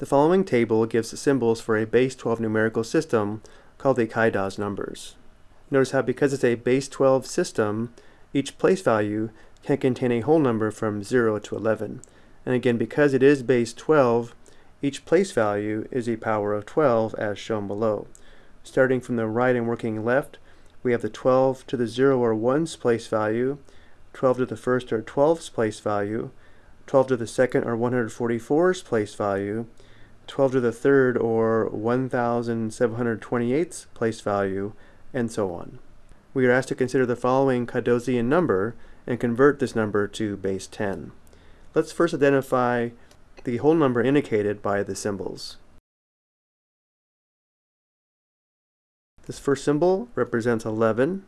The following table gives symbols for a base 12 numerical system called the Kaidas numbers. Notice how because it's a base 12 system, each place value can contain a whole number from 0 to 11. And again, because it is base 12, each place value is a power of 12 as shown below. Starting from the right and working left, we have the 12 to the 0 or 1's place value, 12 to the first or 12's place value, 12 to the second or 144's place value, 12 to the third or 1728's place value, and so on. We are asked to consider the following Cardozian number and convert this number to base 10. Let's first identify the whole number indicated by the symbols. This first symbol represents 11.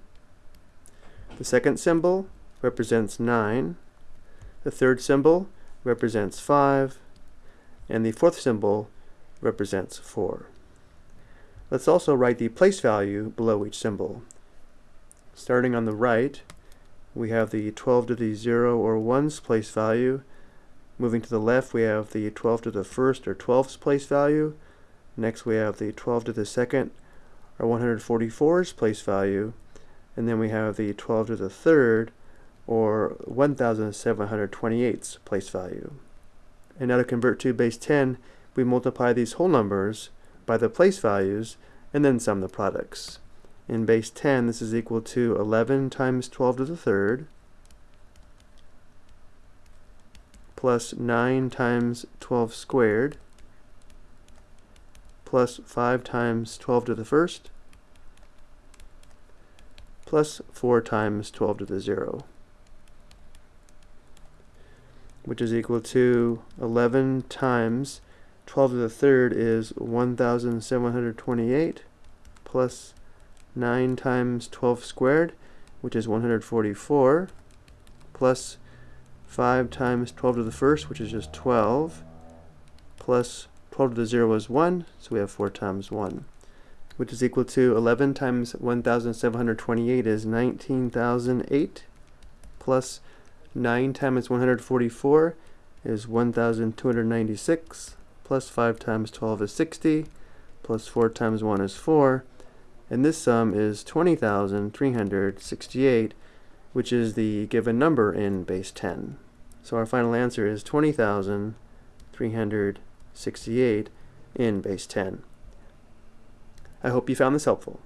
The second symbol represents 9. The third symbol represents 5. And the fourth symbol represents 4. Let's also write the place value below each symbol. Starting on the right, we have the 12 to the 0 or 1's place value. Moving to the left, we have the 12 to the first or 12's place value. Next, we have the 12 to the second or 144's place value. And then we have the 12 to the third or 1728's place value. And now to convert to base 10, we multiply these whole numbers by the place values and then sum the products. In base 10, this is equal to 11 times 12 to the third plus 9 times 12 squared plus 5 times 12 to the first plus 4 times 12 to the 0 which is equal to 11 times 12 to the third is 1728 plus 9 times 12 squared, which is 144, plus 5 times 12 to the first, which is just 12, plus 12 to the 0 is 1, so we have 4 times 1, which is equal to 11 times 1728 is 19,008, plus 9 times 144 is 1,296, plus 5 times 12 is 60, plus 4 times 1 is 4, and this sum is 20,368, which is the given number in base 10. So our final answer is 20,368 in base 10. I hope you found this helpful.